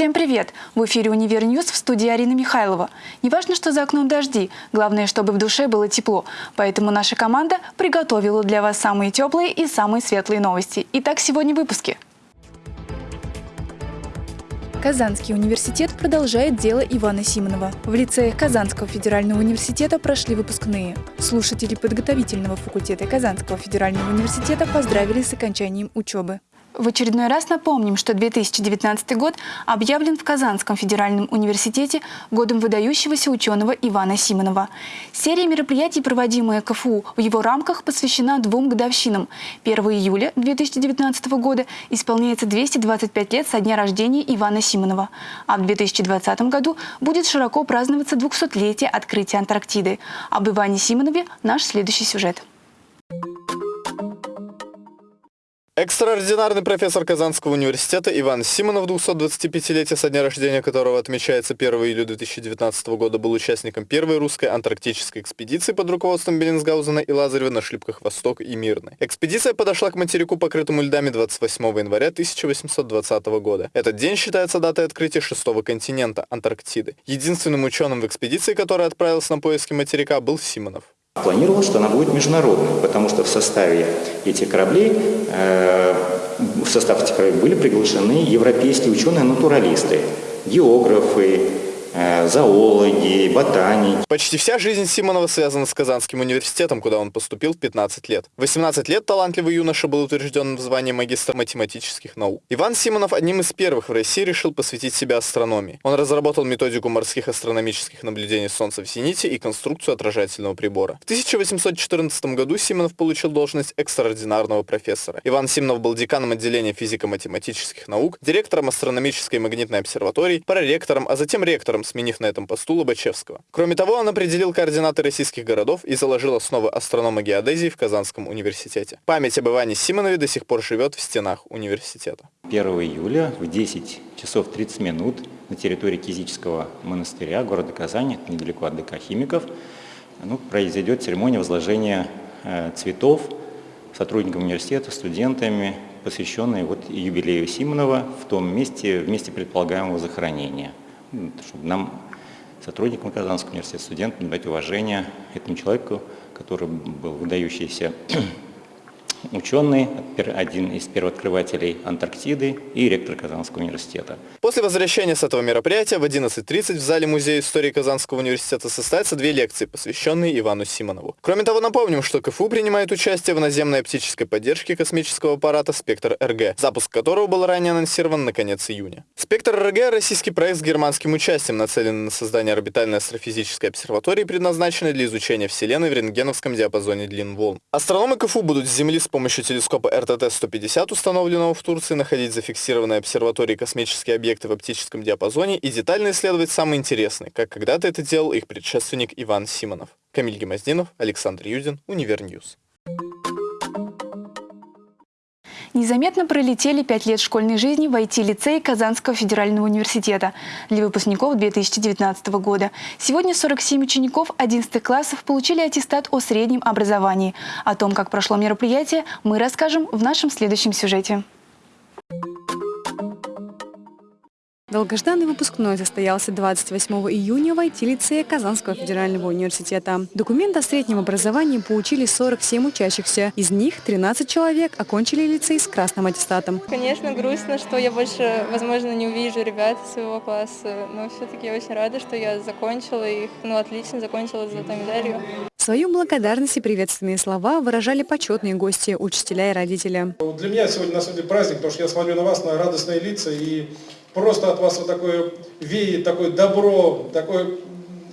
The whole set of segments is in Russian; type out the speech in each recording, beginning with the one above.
Всем привет! В эфире «Univer News» в студии Арина Михайлова. Не важно, что за окном дожди, главное, чтобы в душе было тепло. Поэтому наша команда приготовила для вас самые теплые и самые светлые новости. Итак, сегодня в выпуске. Казанский университет продолжает дело Ивана Симонова. В лицеях Казанского федерального университета прошли выпускные. Слушатели подготовительного факультета Казанского федерального университета поздравили с окончанием учебы. В очередной раз напомним, что 2019 год объявлен в Казанском федеральном университете годом выдающегося ученого Ивана Симонова. Серия мероприятий, проводимая КФУ в его рамках, посвящена двум годовщинам. 1 июля 2019 года исполняется 225 лет со дня рождения Ивана Симонова, а в 2020 году будет широко праздноваться 200-летие открытия Антарктиды. Об Иване Симонове наш следующий сюжет. Экстраординарный профессор Казанского университета Иван Симонов, 225-летие со дня рождения которого отмечается 1 июля 2019 года, был участником первой русской антарктической экспедиции под руководством Беллинсгаузена и Лазарева на шлюпках «Восток» и «Мирный». Экспедиция подошла к материку, покрытому льдами 28 января 1820 года. Этот день считается датой открытия шестого континента – Антарктиды. Единственным ученым в экспедиции, который отправился на поиски материка, был Симонов. Планировалось, что она будет международной, потому что в составе этих кораблей, э, в состав этих кораблей были приглашены европейские ученые-натуралисты, географы, зоологи, ботаники. Почти вся жизнь Симонова связана с Казанским университетом, куда он поступил в 15 лет. В 18 лет талантливый юноша был утвержден в звании магистра математических наук. Иван Симонов одним из первых в России решил посвятить себя астрономии. Он разработал методику морских астрономических наблюдений Солнца в зените и конструкцию отражательного прибора. В 1814 году Симонов получил должность экстраординарного профессора. Иван Симонов был деканом отделения физико-математических наук, директором астрономической и магнитной обсерватории, проректором, а затем ректором Петром, сменив на этом посту Лобачевского. Кроме того, он определил координаты российских городов и заложил основы астронома геодезии в Казанском университете. Память об Иване Симонове до сих пор живет в стенах университета. 1 июля в 10 часов 30 минут на территории Кизического монастыря города Казани, недалеко от ДК Химиков, ну, произойдет церемония возложения э, цветов сотрудникам университета, студентами, посвященные вот юбилею Симонова в том месте, в месте предполагаемого захоронения чтобы нам, сотрудникам Казанского университета, студентам, дать уважение этому человеку, который был выдающийся ученый, один из первооткрывателей Антарктиды и ректор Казанского университета. После возвращения с этого мероприятия в 11.30 в зале Музея истории Казанского университета состоятся две лекции, посвященные Ивану Симонову. Кроме того, напомним, что КФУ принимает участие в наземной оптической поддержке космического аппарата «Спектр-РГ», запуск которого был ранее анонсирован на конец июня. «Спектр-РГ» — российский проект с германским участием, нацеленный на создание орбитальной астрофизической обсерватории, предназначенной для изучения Вселенной в рентгеновском диапазоне длин волн. Астрономы КФУ будут с Земли с помощью телескопа РТТ-150, установленного в Турции, находить зафиксированные обсерватории космические объекты в оптическом диапазоне и детально исследовать самые интересные, как когда-то это делал их предшественник Иван Симонов. Камиль Гимаздинов, Александр Юдин, Univer News. Незаметно пролетели пять лет школьной жизни в IT-лицее Казанского федерального университета для выпускников 2019 года. Сегодня 47 учеников 11 классов получили аттестат о среднем образовании. О том, как прошло мероприятие, мы расскажем в нашем следующем сюжете. Долгожданный выпускной состоялся 28 июня в IT-лицее Казанского федерального университета. Документ о среднем образовании получили 47 учащихся. Из них 13 человек окончили лицей с красным аттестатом. Конечно, грустно, что я больше, возможно, не увижу ребят своего класса, но все-таки я очень рада, что я закончила их, ну, отлично закончила с золотой медалью. Свою благодарность и приветственные слова выражали почетные гости, учителя и родители. Для меня сегодня на самом деле праздник, потому что я смотрю на вас, на радостные лица и просто от вас вот такое веет, такое добро, такое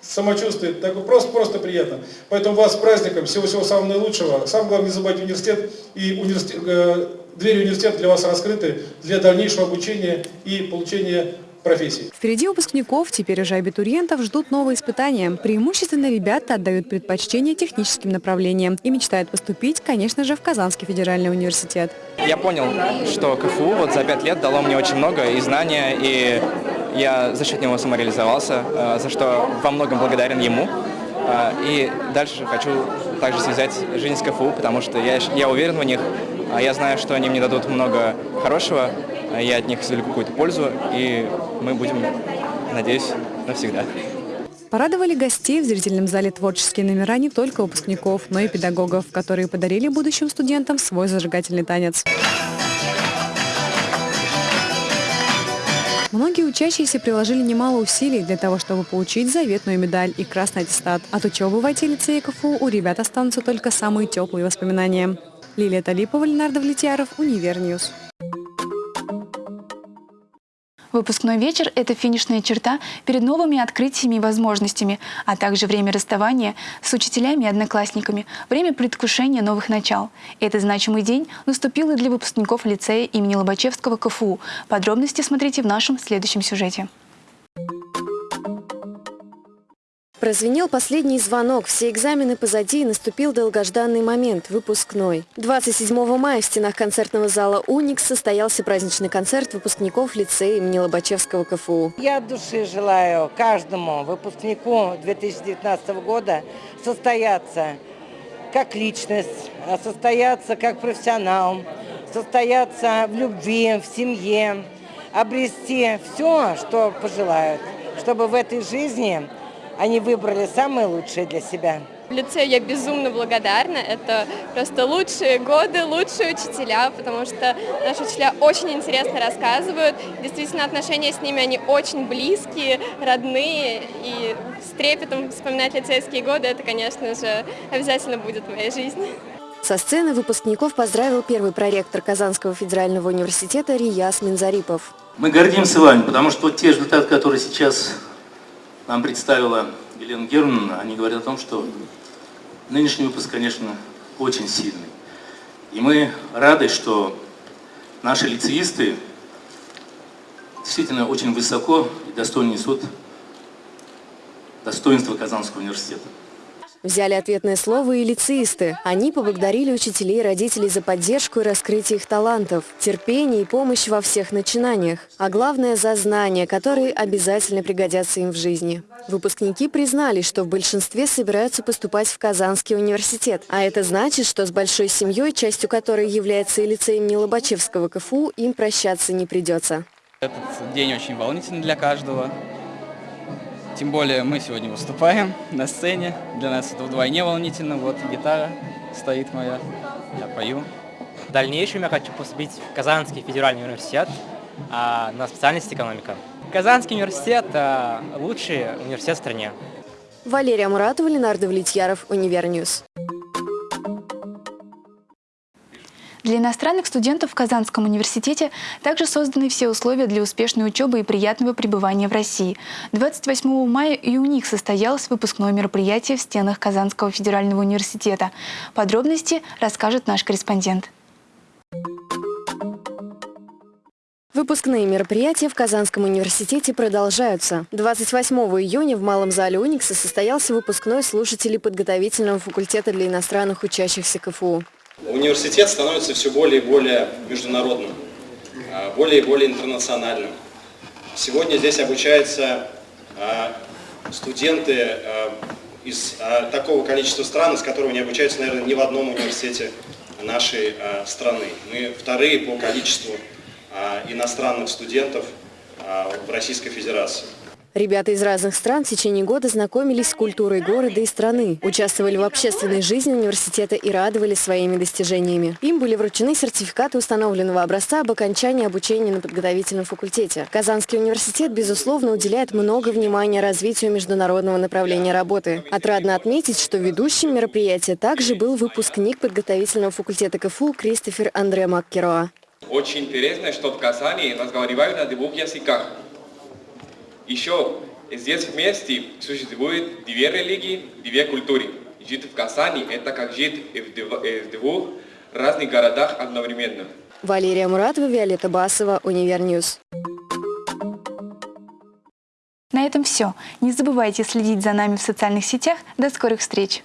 самочувствие, такое просто, просто приятно. Поэтому вас с праздником, всего-всего самого наилучшего. Самое главное, не забывайте университет, и университет, э, двери университета для вас раскрыты для дальнейшего обучения и получения профессий. Впереди выпускников, теперь уже абитуриентов, ждут новые испытания. Преимущественно ребята отдают предпочтение техническим направлениям и мечтают поступить, конечно же, в Казанский федеральный университет. Я понял, что КФУ вот за пять лет дало мне очень много и знания, и я за счет него самореализовался, э, за что во многом благодарен ему. Э, и дальше хочу также связать жизнь с КФУ, потому что я, я уверен в них, а я знаю, что они мне дадут много хорошего, я от них извлеку какую-то пользу, и мы будем, надеюсь, навсегда. Порадовали гостей в зрительном зале творческие номера не только выпускников, но и педагогов, которые подарили будущим студентам свой зажигательный танец. Многие учащиеся приложили немало усилий для того, чтобы получить заветную медаль и красный аттестат. От учебы в IT-лицее КФУ у ребят останутся только самые теплые воспоминания. Лилия Талипова, Ленар Давлетьяров, Univer News. Выпускной вечер – это финишная черта перед новыми открытиями и возможностями, а также время расставания с учителями и одноклассниками, время предвкушения новых начал. Этот значимый день наступил и для выпускников лицея имени Лобачевского КФУ. Подробности смотрите в нашем следующем сюжете. Прозвенел последний звонок, все экзамены позади и наступил долгожданный момент – выпускной. 27 мая в стенах концертного зала «Уникс» состоялся праздничный концерт выпускников лицея имени Лобачевского КФУ. Я от души желаю каждому выпускнику 2019 года состояться как личность, состояться как профессионал, состояться в любви, в семье, обрести все, что пожелают, чтобы в этой жизни они выбрали самое лучшее для себя. В лице я безумно благодарна. Это просто лучшие годы, лучшие учителя, потому что наши учителя очень интересно рассказывают. Действительно, отношения с ними, они очень близкие, родные. И с трепетом вспоминать лицейские годы, это, конечно же, обязательно будет в моей жизни. Со сцены выпускников поздравил первый проректор Казанского федерального университета Рияс Минзарипов. Мы гордимся вами, потому что те результаты, которые сейчас нам представила Елена Германовна, они говорят о том, что нынешний выпуск, конечно, очень сильный. И мы рады, что наши лицеисты действительно очень высоко и достойно несут достоинство Казанского университета. Взяли ответное слово и лицеисты. Они поблагодарили учителей и родителей за поддержку и раскрытие их талантов, терпение и помощь во всех начинаниях, а главное – за знания, которые обязательно пригодятся им в жизни. Выпускники признали, что в большинстве собираются поступать в Казанский университет. А это значит, что с большой семьей, частью которой является и лицей имени Лобачевского КФУ, им прощаться не придется. Этот день очень волнительный для каждого. Тем более мы сегодня выступаем на сцене. Для нас это вдвойне волнительно. Вот гитара стоит моя, я пою. В дальнейшем я хочу поступить в Казанский федеральный университет а, на специальность экономика. Казанский университет а, – лучший университет в стране. Валерия Муратова, Ленар Давлетьяров, Univer News. Для иностранных студентов в Казанском университете также созданы все условия для успешной учебы и приятного пребывания в России. 28 мая и у них состоялось выпускное мероприятие в стенах Казанского федерального университета. Подробности расскажет наш корреспондент. Выпускные мероприятия в Казанском университете продолжаются. 28 июня в Малом зале Уникса состоялся выпускной слушателей подготовительного факультета для иностранных учащихся КФУ. Университет становится все более и более международным, а, более и более интернациональным. Сегодня здесь обучаются а, студенты а, из такого количества стран, из которого не обучаются, наверное, ни в одном университете нашей страны. Мы вторые по количеству иностранных студентов в Российской Федерации. Ребята из разных стран в течение года знакомились с культурой города и страны, участвовали в общественной жизни университета и радовались своими достижениями. Им были вручены сертификаты установленного образца об окончании обучения на подготовительном факультете. Казанский университет, безусловно, уделяет много внимания развитию международного направления работы. Отрадно отметить, что ведущим мероприятия также был выпускник подготовительного факультета КФУ Кристофер Андре Маккероа. Очень интересно, что в Казани разговаривают на двух языках. Еще здесь вместе существует две религии, две культуры. Жить в Казани – это как жить в двух разных городах одновременно. Валерия Муратова, Виолетта Басова, Univer News. На этом все. Не забывайте следить за нами в социальных сетях. До скорых встреч!